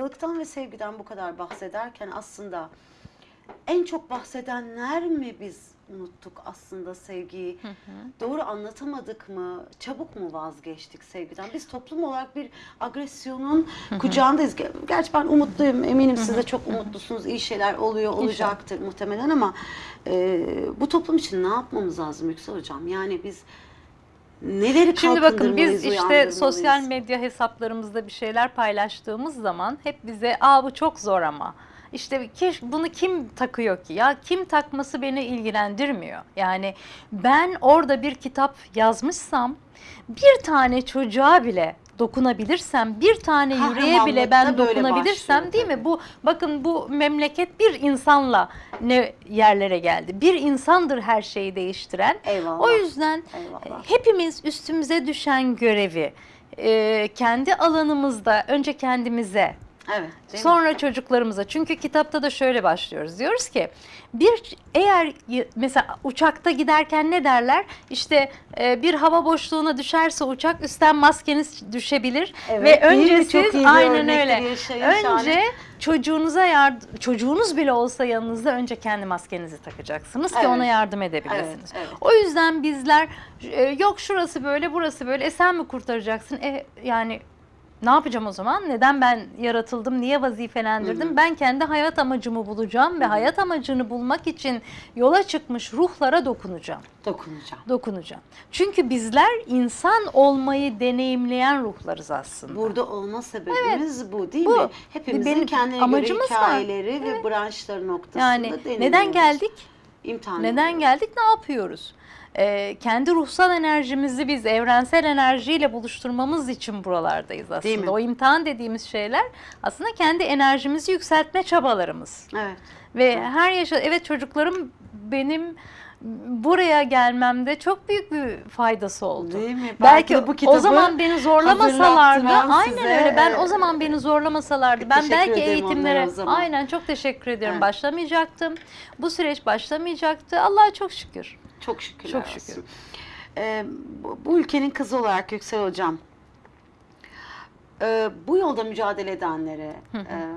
farkındalıktan ve sevgiden bu kadar bahsederken aslında en çok bahsedenler mi biz unuttuk aslında sevgiyi? Doğru anlatamadık mı? Çabuk mu vazgeçtik sevgiden? Biz toplum olarak bir agresyonun kucağındayız. Ger- Gerçi ben umutluyum. Eminim siz de çok umutlusunuz. İyi şeyler oluyor, olacaktır muhtemelen ama e, bu toplum için ne yapmamız lazım Yüksel Hocam? Yani biz neleri Şimdi bakın biz işte sosyal medya hesaplarımızda bir şeyler paylaştığımız zaman hep bize aa bu çok zor ama. İşte ki bunu kim takıyor ki ya kim takması beni ilgilendirmiyor. Yani ben orada bir kitap yazmışsam bir tane çocuğa bile dokunabilirsem bir tane yüreğe bile ben dokunabilirsem başlıyor değil mi? tabii. Bu bakın bu memleket bir insanla ne yerlere geldi. Bir insandır her şeyi değiştiren. Eyvallah. O yüzden Eyvallah. hepimiz üstümüze düşen görevi e, kendi alanımızda önce kendimize Evet. değil mi? sonra çocuklarımıza çünkü kitapta da şöyle başlıyoruz diyoruz ki bir eğer mesela uçakta giderken ne derler işte e, bir hava boşluğuna düşerse uçak üstten maskeniz düşebilir Evet, ve önce siz aynen öyle önce şahane. çocuğunuza yardım çocuğunuz bile olsa yanınızda önce kendi maskenizi takacaksınız ki Evet. ona yardım edebilirsiniz. Evet, evet. O yüzden bizler e, yok şurası böyle burası böyle e sen mi kurtaracaksın? E, yani ne yapacağım o zaman? Neden ben yaratıldım? Niye vazifelendirdim? Ben kendi hayat amacımı bulacağım ve hayat amacını bulmak için yola çıkmış ruhlara dokunacağım. Dokunacağım. Dokunacağım. Çünkü bizler insan olmayı deneyimleyen ruhlarız aslında. Burada olma sebebimiz bu değil Bu. mi? Hepimizin Benim kendine göre var. hikayeleri ve branşları noktasında yani neden geldik? İmtihan Neden ediyoruz. geldik? Ne yapıyoruz? Ee, kendi ruhsal enerjimizi biz evrensel enerjiyle buluşturmamız için buralardayız Değil mi? aslında. O imtihan dediğimiz şeyler aslında kendi enerjimizi yükseltme çabalarımız. Evet. Ve her yaşa evet çocuklarım benim buraya gelmemde çok büyük bir faydası oldu. Değil mi? Belki, de bu o kitabı zaman beni zorlamasalardı aynen size, öyle ben e, o zaman beni zorlamasalardı ben teşekkür belki eğitimlere o aynen çok teşekkür ediyorum Evet. başlamayacaktım. Bu süreç başlamayacaktı. Allah'a çok şükür. Çok şükür. Çok şükür. Ee, bu, bu ülkenin kızı olarak Yüksel Hocam, e, bu yolda mücadele edenlere e,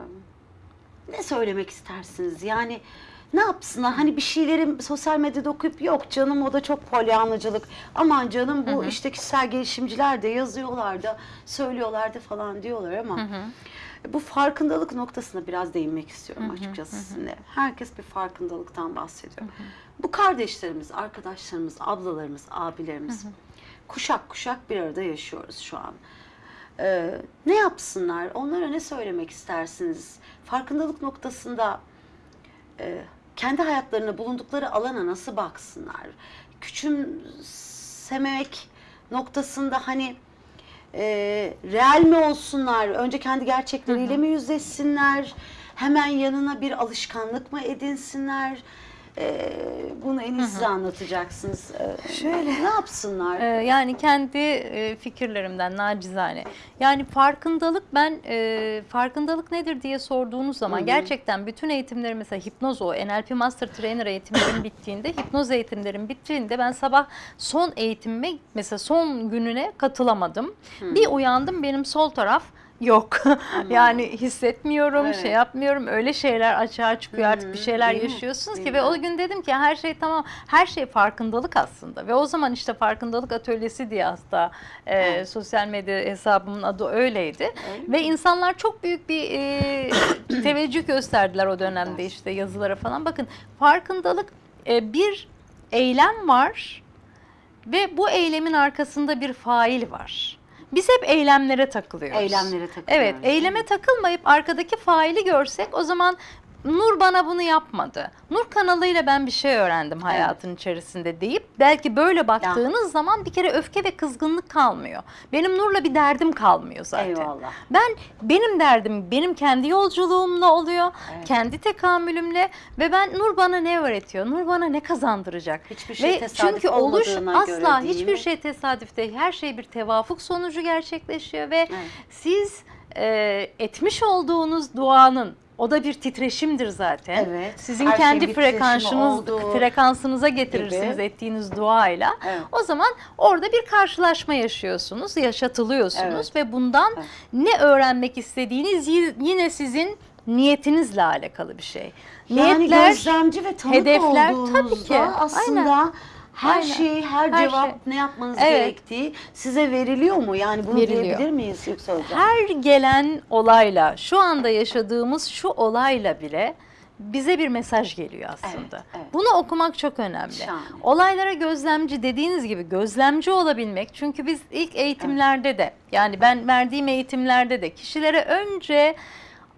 ne söylemek istersiniz? Yani ne yapsınlar? Hani bir şeyleri sosyal medyada okuyup yok canım o da çok polyanlıcılık. Aman canım bu işte kişisel gelişimciler de yazıyorlar da söylüyorlar da falan diyorlar ama bu farkındalık noktasına biraz değinmek istiyorum açıkçası sizinle. Herkes bir farkındalıktan bahsediyor. Bu kardeşlerimiz, arkadaşlarımız, ablalarımız, abilerimiz kuşak kuşak bir arada yaşıyoruz şu an. Ee, ne yapsınlar? Onlara ne söylemek istersiniz? Farkındalık noktasında e, kendi hayatlarına bulundukları alana nasıl baksınlar? Küçümsemek noktasında hani e, real mi olsunlar? Önce kendi gerçekleriyle mi yüzleşsinler? Hemen yanına bir alışkanlık mı edinsinler? E, bunu en iyi siz anlatacaksınız. E, Şöyle. Ne yapsınlar? Ee, yani kendi e, fikirlerimden nacizane. Yani farkındalık ben e, farkındalık nedir diye sorduğunuz zaman gerçekten bütün eğitimlerim mesela hipnoz o NLP Master Trainer eğitimlerim bittiğinde hipnoz eğitimlerim bittiğinde ben sabah son eğitimime mesela son gününe katılamadım. Bir uyandım benim sol taraf yok. yani hissetmiyorum, Evet. şey yapmıyorum. Öyle şeyler açığa çıkıyor artık bir şeyler Değil mi? yaşıyorsunuz Değil ki mi? ve o gün dedim ki her şey tamam. Her şey farkındalık aslında. Ve o zaman işte farkındalık atölyesi diye hatta e, sosyal medya hesabımın adı öyleydi. Öyle ve insanlar çok büyük bir e, teveccüh gösterdiler o dönemde işte yazılara falan. Bakın farkındalık e, bir eylem var ve bu eylemin arkasında bir fail var. Biz hep eylemlere takılıyoruz. Eylemlere takılıyoruz. Evet, eyleme takılmayıp arkadaki faili görsek o zaman Nur bana bunu yapmadı. Nur kanalıyla ben bir şey öğrendim hayatın içerisinde deyip belki böyle baktığınız zaman bir kere öfke ve kızgınlık kalmıyor. Benim Nur'la bir derdim kalmıyor zaten. Eyvallah. Ben benim derdim benim kendi yolculuğumla oluyor. Evet. Kendi tekamülümle ve ben Nur bana ne öğretiyor? Nur bana ne kazandıracak? Hiçbir şey ve tesadüf çünkü oluş asla hiçbir mi? şey tesadüf değil. Her şey bir tevafuk sonucu gerçekleşiyor ve Evet. siz e, etmiş olduğunuz duanın O da bir titreşimdir zaten. Evet. Sizin Her kendi titreşimi frekansınız frekansınıza getirirsiniz gibi. ettiğiniz duayla. Evet. O zaman orada bir karşılaşma yaşıyorsunuz, yaşatılıyorsunuz Evet. ve bundan Evet. ne öğrenmek istediğiniz yine sizin niyetinizle alakalı bir şey. Yani Niyetler gözlemci ve tanık hedefler, olduğunuzda tabii ki. aslında her Aynen. şey, her, Her cevap şey. ne yapmanız Evet. gerektiği size veriliyor mu? Yani bunu Veriliyor. diyebilir miyiz Yüksel Hocam? her gelen olayla, şu anda yaşadığımız şu olayla bile bize bir mesaj geliyor aslında. Evet, evet. Bunu okumak çok önemli. Şahane. Olaylara gözlemci dediğiniz gibi gözlemci olabilmek. Çünkü biz ilk eğitimlerde de yani ben verdiğim eğitimlerde de kişilere önce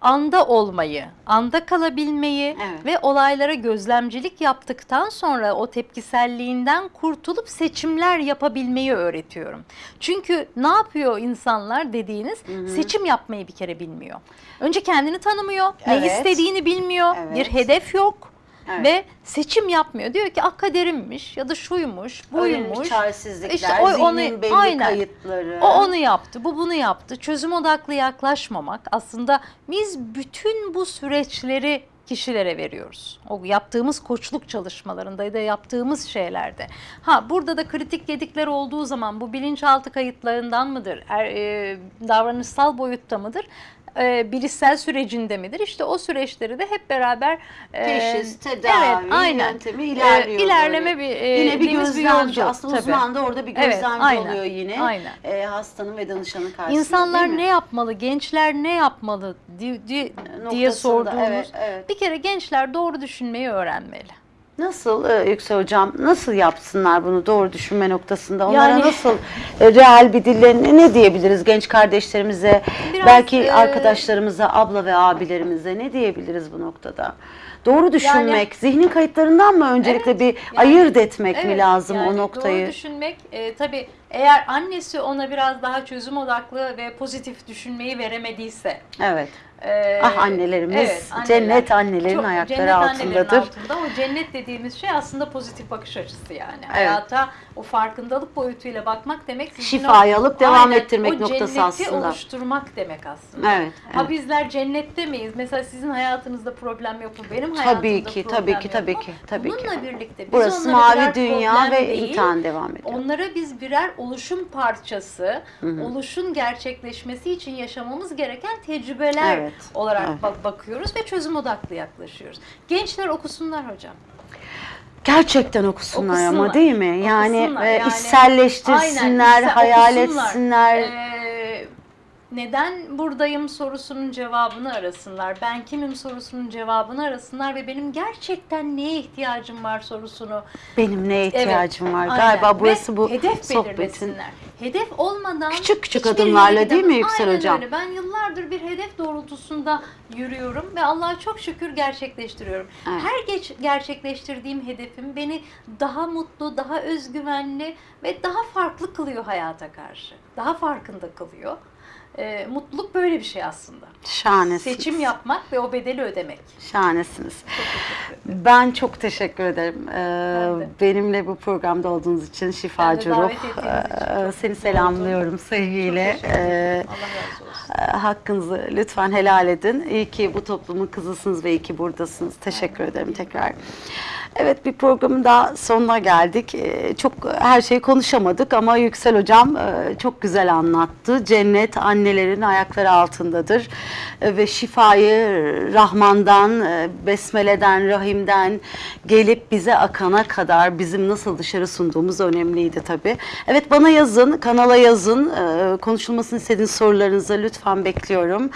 anda olmayı, anda kalabilmeyi Evet. ve olaylara gözlemcilik yaptıktan sonra o tepkiselliğinden kurtulup seçimler yapabilmeyi öğretiyorum. Çünkü ne yapıyor insanlar dediğiniz seçim yapmayı bir kere bilmiyor. Önce kendini tanımıyor, ne Evet. istediğini bilmiyor, Evet. bir hedef yok. Evet. Ve seçim yapmıyor. Diyor ki ah kaderimmiş ya da şuymuş, buymuş. çaresizlikler, İşte o- onu- belli aynen. kayıtları. O onu yaptı, bu bunu yaptı. Çözüm odaklı yaklaşmamak aslında biz bütün bu süreçleri kişilere veriyoruz. O yaptığımız koçluk çalışmalarında ya da yaptığımız şeylerde. Ha burada da kritik gedikler olduğu zaman bu bilinçaltı kayıtlarından mıdır? Er, e, davranışsal boyutta mıdır? E, bilişsel sürecinde midir? İşte o süreçleri de hep beraber e, Teşhis, tedavi, evet, aynen. yöntemi ilerliyor. E, ilerleme böyle. bir e, Yine bir gözlemci. yolcu, Aslında tabii. uzman da orada bir Evet, gözlemci aynen, oluyor yine. aynen. E, hastanın ve danışanın karşısında İnsanlar ne yapmalı, gençler ne yapmalı di- di- diye Noktasında, sorduğumuz. evet, evet. Bir kere gençler doğru düşünmeyi öğrenmeli. Nasıl e, Yüksel Hocam, nasıl yapsınlar bunu doğru düşünme noktasında? Onlara Yani- nasıl e, real bir dille ne- ne diyebiliriz genç kardeşlerimize, Biraz, belki e, arkadaşlarımıza, abla ve abilerimize ne diyebiliriz bu noktada? Doğru düşünmek, zihnin kayıtlarından mı öncelikle Evet, bir yani- ayırt etmek mi Evet, lazım yani o noktayı? Doğru düşünmek e, tabii eğer annesi ona biraz daha çözüm odaklı ve pozitif düşünmeyi veremediyse. Evet. E, Ah annelerimiz, anneler. cennet annelerin Çok- ayakları cennet altındadır. altında. O cennet dediğimiz şey aslında pozitif bakış açısı yani. Hayata o farkındalık boyutuyla bakmak demek. Şifayı o- alıp devam Aynen, ettirmek o noktası cenneti aslında. oluşturmak demek aslında. Evet, Ha evet. bizler cennette miyiz? Mesela sizin hayatınızda problem yok mu? Benim hayatımda Tabii ki, problem tabii ki, tabii ki, tabii ki. Bununla birlikte biz Burası mavi dünya ve değil, imtihan devam ediyor. Onlara biz birer oluşum parçası, oluşun gerçekleşmesi için yaşamamız gereken tecrübeler Evet, olarak evet. bak- bakıyoruz ve çözüm odaklı yaklaşıyoruz. Gençler okusunlar hocam. Gerçekten okusunlar, ama Okusunlar. değil mi? Yani, Okusunlar. e, Yani- içselleştirsinler, Aynen, hayal okusunlar. etsinler. Ee, neden buradayım sorusunun cevabını arasınlar. Ben kimim sorusunun cevabını arasınlar ve benim gerçekten neye ihtiyacım var sorusunu Benim neye Evet, ihtiyacım var? aynen. Galiba burası Ve bu hedef sohbetin. Hedef olmadan Küçük küçük adımlarla değil mi. Yüksel Aynen Hocam? öyle. Ben yıllardır bir hedef doğrultusunda yürüyorum ve Allah'a çok şükür gerçekleştiriyorum. Evet. Her geç gerçekleştirdiğim hedefim beni daha mutlu, daha özgüvenli ve daha farklı kılıyor hayata karşı. Daha farkında kılıyor. Ee, mutluluk böyle bir şey aslında. Şahanesiniz. Seçim yapmak ve o bedeli ödemek. Şahanesiniz. Çok. Ben çok teşekkür ederim. Ee, benimle bu programda olduğunuz için şifacı ruh. için çok Seni selamlıyorum sevgiyle. Ee, Allah razı olsun. e, hakkınızı lütfen helal edin. İyi ki bu toplumun kızısınız ve iyi ki buradasınız. Teşekkür ederim tekrar. Evet bir programın daha sonuna geldik. Ee, Çok her şeyi konuşamadık ama Yüksel Hocam e, çok güzel anlattı. Cennet annelerin ayakları altındadır E, ve şifayı Rahman'dan, e, Besmele'den, Rahim'den gelip bize akana kadar bizim nasıl dışarı sunduğumuz önemliydi tabii. Evet bana yazın, kanala yazın. Konuşulmasını istediğiniz sorularınızı lütfen bekliyorum.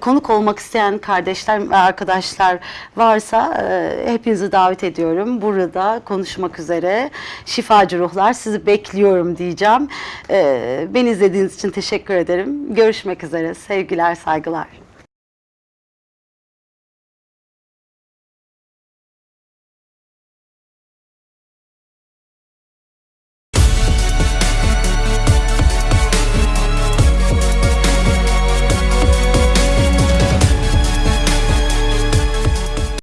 Konuk olmak isteyen kardeşler ve arkadaşlar varsa hepinizi davet ediyorum. Burada konuşmak üzere şifacı ruhlar sizi bekliyorum diyeceğim. E, Beni izlediğiniz için teşekkür ederim. Görüşmek üzere. Sevgiler, saygılar.